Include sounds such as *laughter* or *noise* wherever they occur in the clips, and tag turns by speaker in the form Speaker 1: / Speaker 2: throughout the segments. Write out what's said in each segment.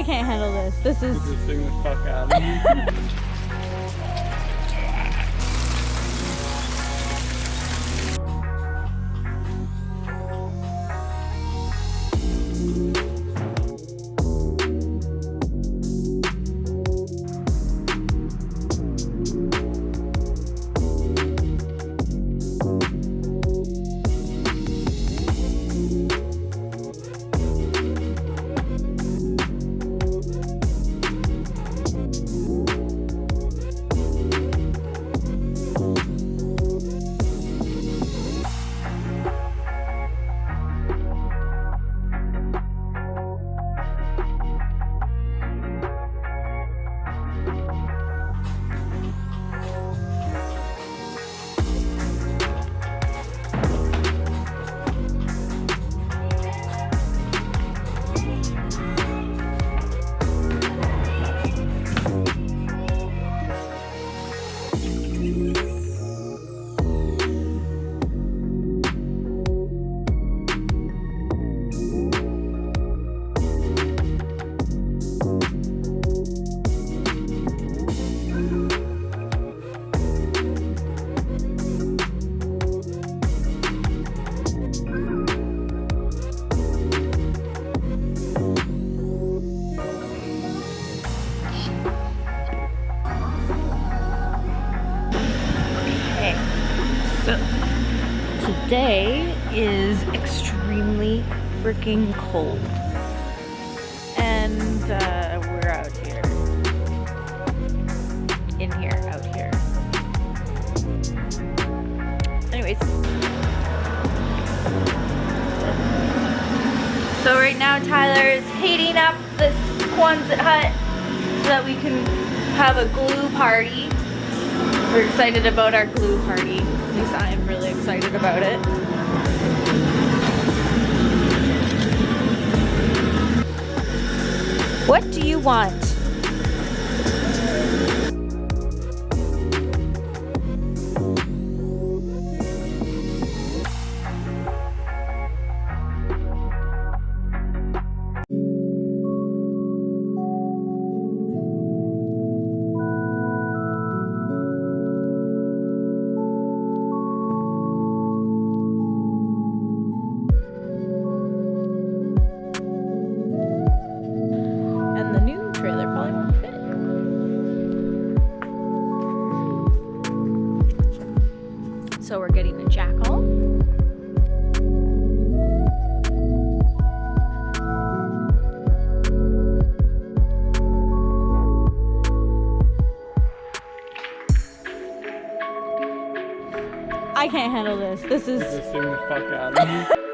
Speaker 1: I can't handle this. This is. *laughs* today is extremely freaking cold. And uh, we're out here. In here, out here. Anyways. So right now Tyler is heating up this Quonset hut so that we can have a glue party. We're excited about our glue party. Least I am really excited about it. What do you want? So we're getting a jackal. I can't handle this. This is. *laughs*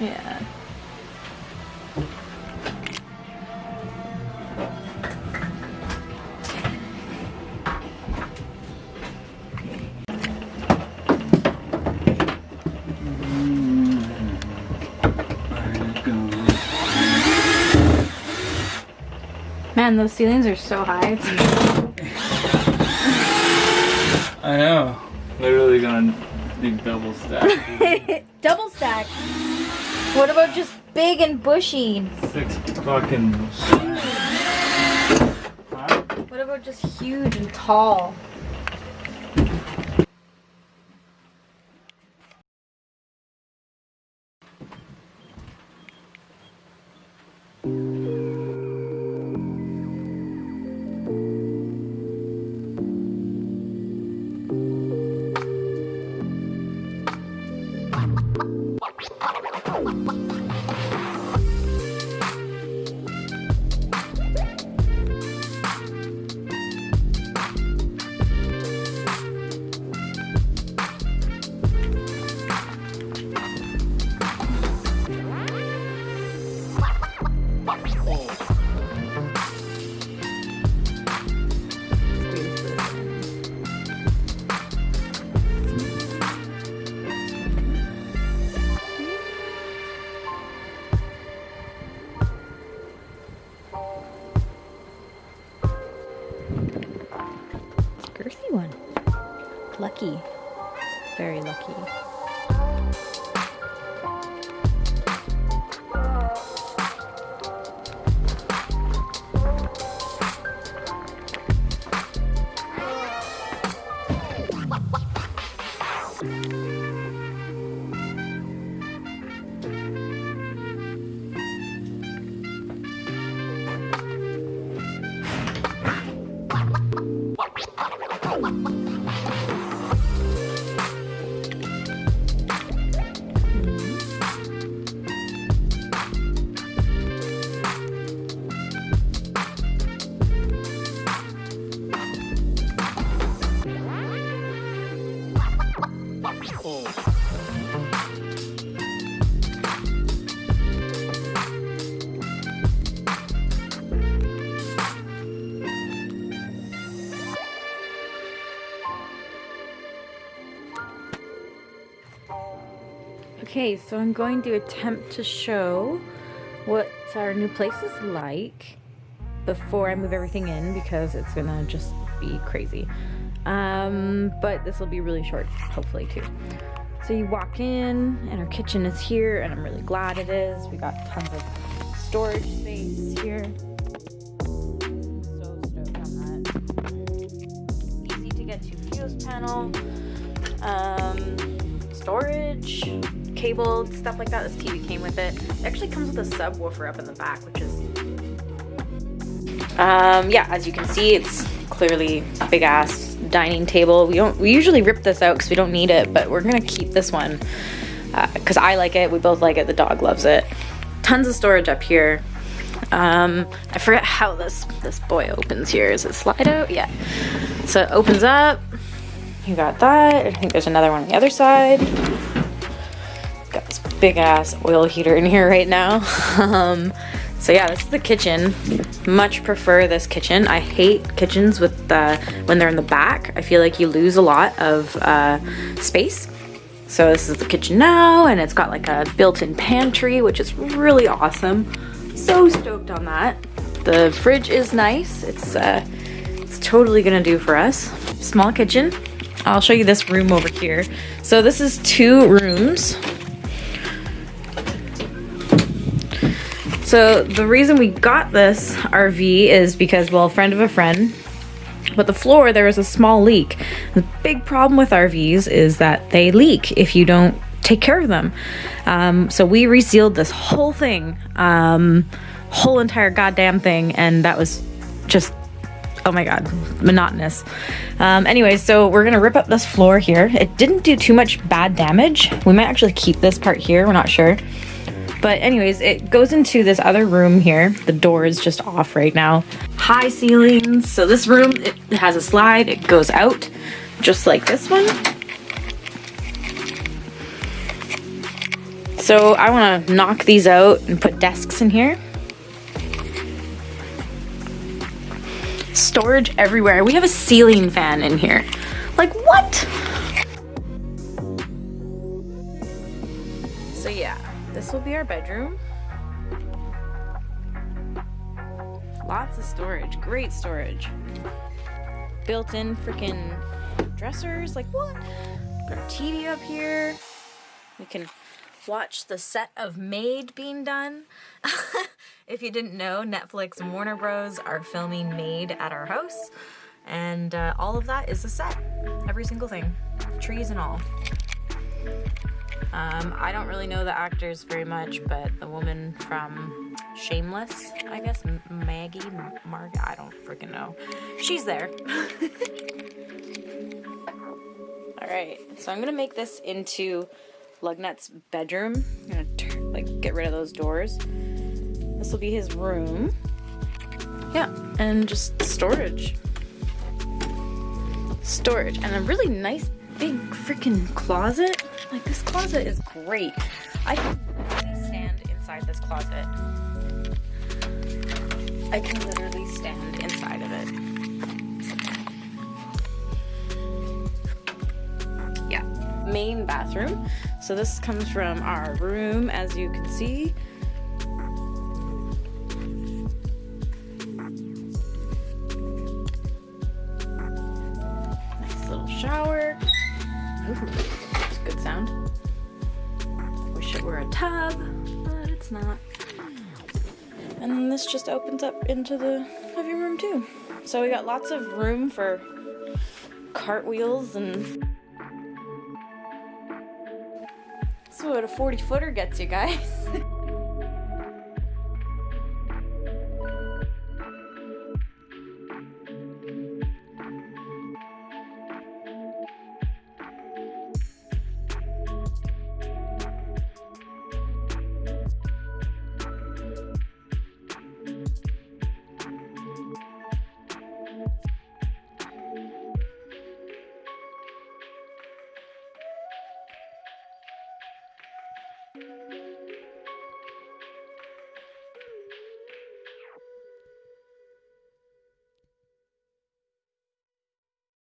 Speaker 1: Yeah. Man, those ceilings are so high.
Speaker 2: I know. Literally gonna do double stack. *laughs*
Speaker 1: Double stack. What about just big and bushy?
Speaker 2: Six fucking. Huh?
Speaker 1: What about just huge and tall? One. Lucky. Very lucky. Okay, so I'm going to attempt to show what our new place is like before I move everything in because it's gonna just be crazy. Um, but this will be really short, hopefully too. So you walk in and our kitchen is here and I'm really glad it is. We got tons of storage space here. So stoked on that. Easy to get to fuse panel. Um, storage, cable, stuff like that. This TV came with it. It actually comes with a subwoofer up in the back, which is um, yeah, as you can see, it's clearly a big ass dining table. We don't we usually rip this out because we don't need it, but we're gonna keep this one because I like it. We both like it. The dog loves it. Tons of storage up here. Um, I forget how this this boy opens here. Is it slide out? Yeah. So it opens up. You got that. I think there's another one on the other side. Big ass oil heater in here right now. *laughs* um, so yeah, this is the kitchen. Much prefer this kitchen. I hate kitchens with the when they're in the back. I feel like you lose a lot of uh, space. So this is the kitchen now, and it's got like a built-in pantry, which is really awesome. So stoked on that. The fridge is nice. It's uh, it's totally gonna do for us. Small kitchen. I'll show you this room over here. So this is two rooms. So the reason we got this RV is because, well, a friend of a friend, but the floor there was a small leak. The big problem with RVs is that they leak if you don't take care of them. Um, so we resealed this whole thing, um, whole entire goddamn thing, and that was just oh my god monotonous um anyways so we're gonna rip up this floor here it didn't do too much bad damage we might actually keep this part here we're not sure but anyways it goes into this other room here the door is just off right now high ceilings so this room it has a slide it goes out just like this one So I want to knock these out and put desks in here. Storage everywhere. We have a ceiling fan in here. Like what? So yeah, this will be our bedroom. Lots of storage, great storage. Built-in freaking dressers, like what? Put our TV up here. We can watch the set of Maid being done. *laughs* if you didn't know, Netflix and Warner Bros. are filming Maid at our house. And uh, all of that is the set. Every single thing. Trees and all. Um, I don't really know the actors very much, but the woman from Shameless, I guess, Maggie, Marg, I don't freaking know. She's there. *laughs* All right, so I'm gonna make this into Lugnut's bedroom. I'm gonna like get rid of those doors. This will be his room. Yeah, and just storage. Storage, and a really nice big freaking closet. Like this closet is great. I can literally stand inside this closet. I can literally stand inside of it. Yeah, main bathroom. So this comes from our room, as you can see. Just opens up into the living room too. So we got lots of room for cartwheels and That's what a 40 footer gets you guys. *laughs*